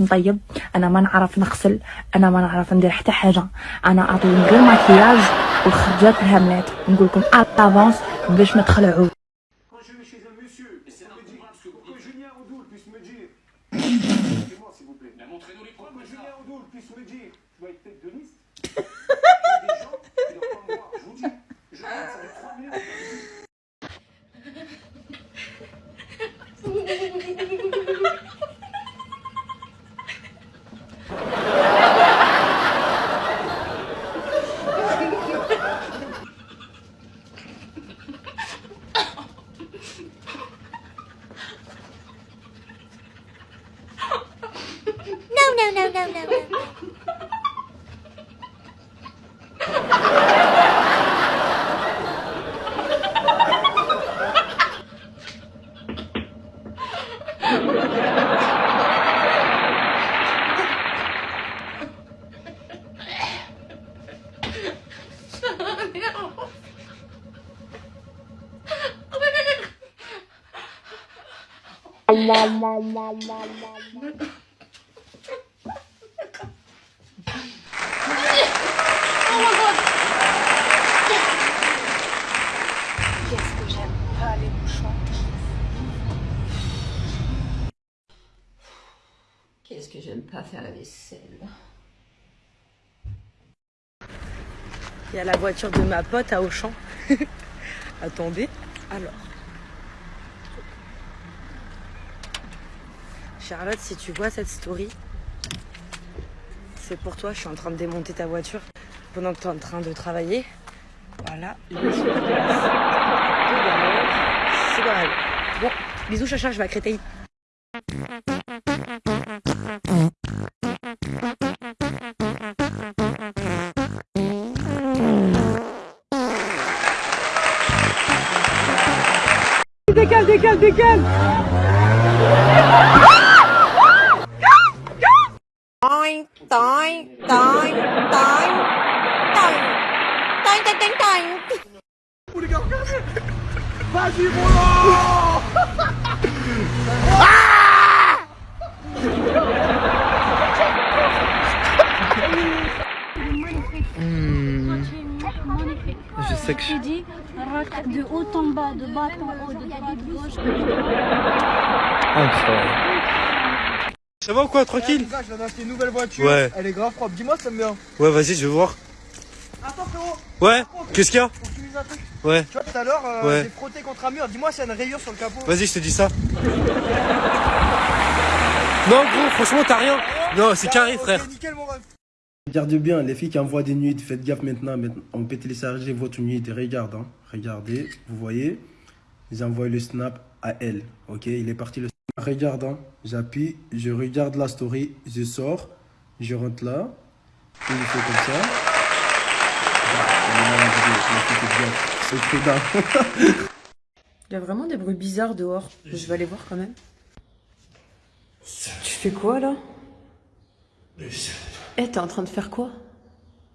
نطيب أنا ما نعرف نغسل أنا ما نعرف ندير حتى حاجة. أنا اعطيهم غير ماكياج والخرجات الهاملات نقول لكم افونس باش ما تخلعوا Qu'est-ce que j'aime pas faire la vaisselle? Il y a la voiture de ma pote à Auchan. Attendez. Alors. Charlotte, si tu vois cette story, c'est pour toi. Je suis en train de démonter ta voiture pendant que tu es en train de travailler. Voilà. Deux galères. C'est pas mal. Bon, bisous, chacha, je vais à Créteil. Décale, décale, décale Toing, toing, toing. Je sais que je... Tu dis de haut en bas, de bas en haut, de droite de gauche. Incroyable. Ça va ou quoi, tranquille je viens d'acheter une nouvelle voiture. Ouais. Elle est grave propre. Dis-moi si ça me bien. Ouais, vas-y, je vais voir. Attends, frérot. Ouais Qu'est-ce qu'il y a Faut que tu un truc. Ouais. Tu vois, tout à l'heure, euh, Ouais. j'ai frotté contre un mur. Dis-moi s'il y a une rayure sur le capot. Vas-y, je te dis ça. Non, gros, franchement, t'as rien. Non, c'est carré, frère. Nickel, mon ref. Regardez bien, les filles qui envoient des nudes, faites gaffe maintenant. maintenant. On peut télécharger votre nude et regarde. hein. Regardez, vous voyez. Ils envoient le snap à elle. Ok, il est parti le snap. Regarde, hein. j'appuie, je regarde la story, je sors, je rentre là. Et je fais comme ça. Il y a vraiment des bruits bizarres dehors. Je vais aller voir quand même. Tu fais quoi là? Eh, t'es en train de faire quoi?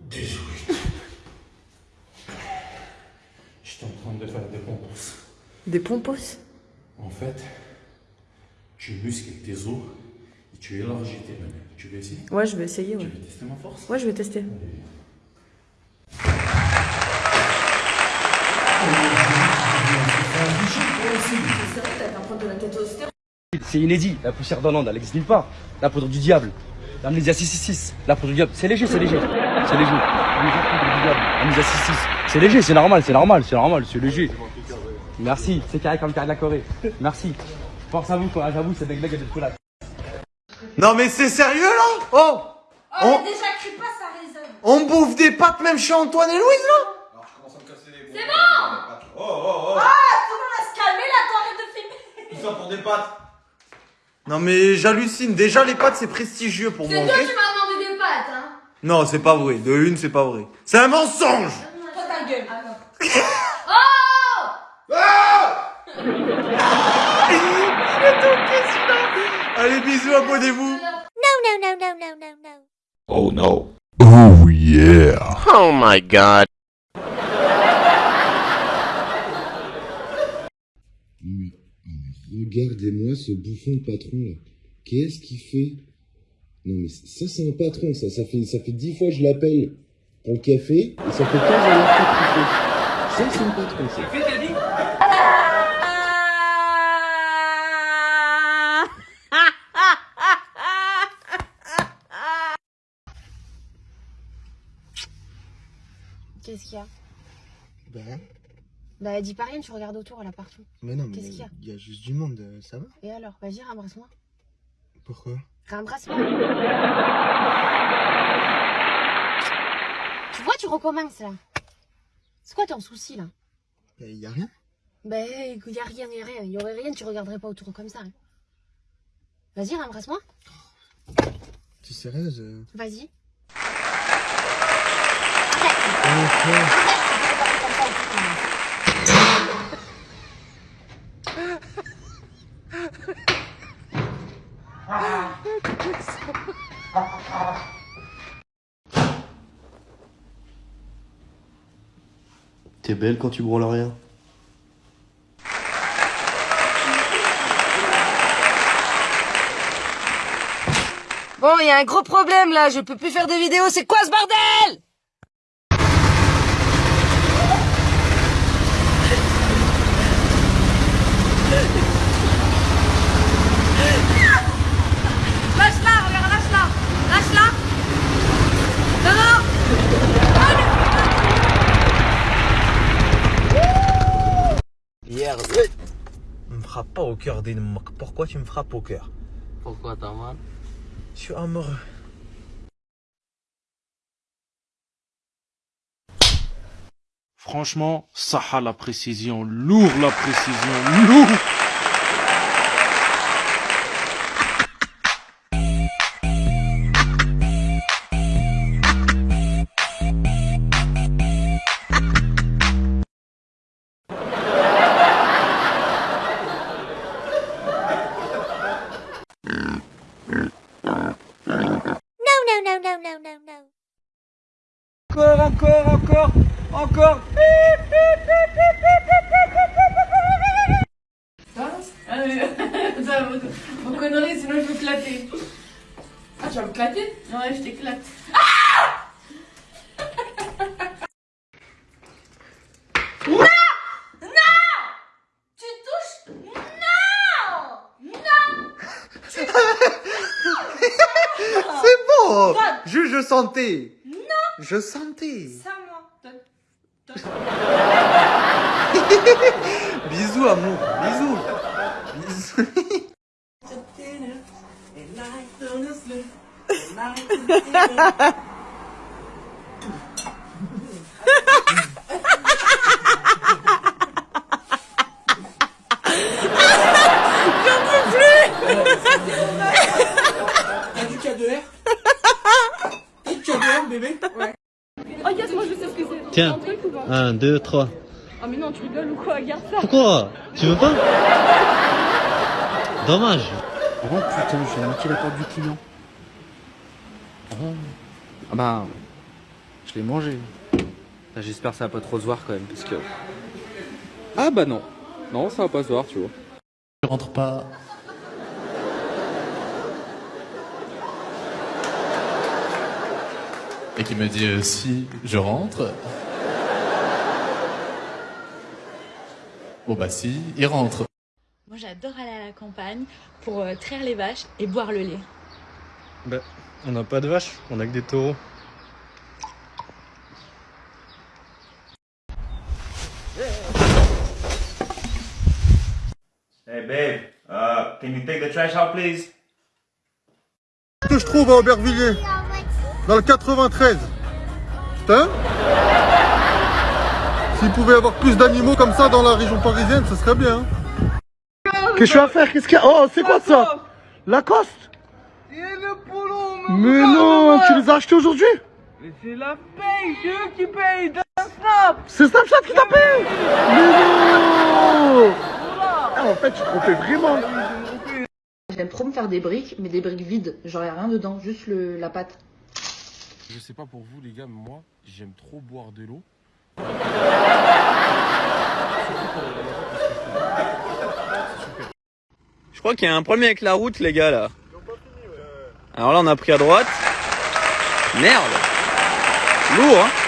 Désolé. J'étais en train de faire des pompes. Des pompos En fait, tu muscles tes os et tu élargis tes mains. Tu veux essayer? Ouais, je vais essayer, Tu ouais. veux tester ma force? Ouais, je vais tester. C'est inédit, la poussière d'Hollande, elle n'existe nulle part. La poudre du diable, l'amnésia 666, la poudre du diable, c'est léger, c'est léger. C'est léger. L'amnésia poudre du diable, l'amnésia 66. C'est léger, c'est normal, c'est normal, c'est normal, c'est léger. Merci, c'est carré comme carré de la Corée. Merci. Force à vous, quoi, j'avoue, c'est des blagues de chocolat. Non, mais c'est sérieux là Oh on, déjà, crie pas, ça résonne. on bouffe des pâtes même chez Antoine et Louise là C'est bon Oh, oh, oh Ah, tout le monde va se calmer là, toi, arrête de filmer. Tout ça pour des pâtes Non mais j'hallucine, déjà les pâtes c'est prestigieux pour moi, C'est toi qui m'as demandé des pâtes, hein. Non, c'est pas vrai, de une c'est pas vrai. C'est un mensonge Toi, ta gueule. Oh Allez, bisous, abonnez-vous No, no, no, no, no, no, no. Oh no. Oh yeah. Oh my god. Regardez-moi ce bouffon de patron là. Qu'est-ce qu'il fait? Non mais ça c'est un patron, ça, ça fait ça fait dix fois que je l'appelle pour le café et ça fait 15 heures qu'il fait. Ça c'est un patron ça. Qu'est-ce qu'il y a Ben, Bah dis pas rien, tu regardes autour là partout. mais non, mais Qu'est-ce qu'il y a il y a juste du monde, euh, ça va Et alors Vas-y, rembrasse-moi. Pourquoi Rembrasse-moi. tu vois, tu recommences là. C'est quoi ton souci là Il y a rien Bah écoute, y a rien, y a rien. Y aurait rien, tu regarderais pas autour comme ça. hein. Vas-y, rembrasse-moi. Tu es sérieuse euh Vas-y. T'es belle quand tu branles rien. Bon, il y a un gros problème là, je peux plus faire des vidéos, c'est quoi ce bordel Lâche-la, regarde, lâche-la. Lâche-la. Non, non. Hier, me frappe pas au cœur, Danemark. Pourquoi tu me frappes au cœur? Pourquoi t'as mal Je suis amoureux. Franchement, ça a la précision, lourd la précision, lourd encore, encore, encore. Vos conneries, sinon je vais. Ah, tu vas me clater Ouais, je t'éclate. Non! Non! Tu touches? Non! Non! C'est bon. Je, je sentais Non! Je sentais. Ça, moi. Donne. Bisous, amour, bisous Bisous J'en peux plus T'as du K2R T'as du K2R, bébé Ouais. Oh yes, moi je sais ce que c'est. Tiens, Un truc ou pas 1, 2, 3. Ah mais non, tu rigoles ou quoi? Regarde ça. Pourquoi? Tu veux pas? Dommage. Oh putain, j'ai manqué la porte du client. Oh. Ah bah, je l'ai mangé. Bah, J'espère que ça va pas trop se voir quand même, parce que... Ah bah non. Non, ça va pas se voir, tu vois. Je rentre pas. Et qui me dit euh, si je rentre. Bon bah si, il rentre. Moi j'adore aller à la campagne pour euh, traire les vaches et boire le lait. Bah, on n'a pas de vache, on a que des taureaux. Hey babe, uh, can you take the trash out please? que je trouve à Aubervilliers, dans le 93. Putain S'il pouvait y avoir plus d'animaux comme ça dans la région parisienne, ce serait bien. Qu'est-ce que je vais faire? Qu'est-ce qu'il y a? Oh, c'est quoi ça? Lacoste? Mais non, tu les as achetés aujourd'hui? Mais c'est la paye, c'est eux qui payent dans Snap C'est Snapchat qui t'a payé? Mais non Ah, En fait, tu te trompais vraiment. J'aime trop me faire des briques, mais des briques vides. Genre, y a rien dedans, juste le, la pâte. Je sais pas pour vous les gars, mais moi j'aime trop boire de l'eau. Je crois qu'il y a un problème avec la route, les gars, là. Alors là, on a pris à droite. Merde. Lourd, hein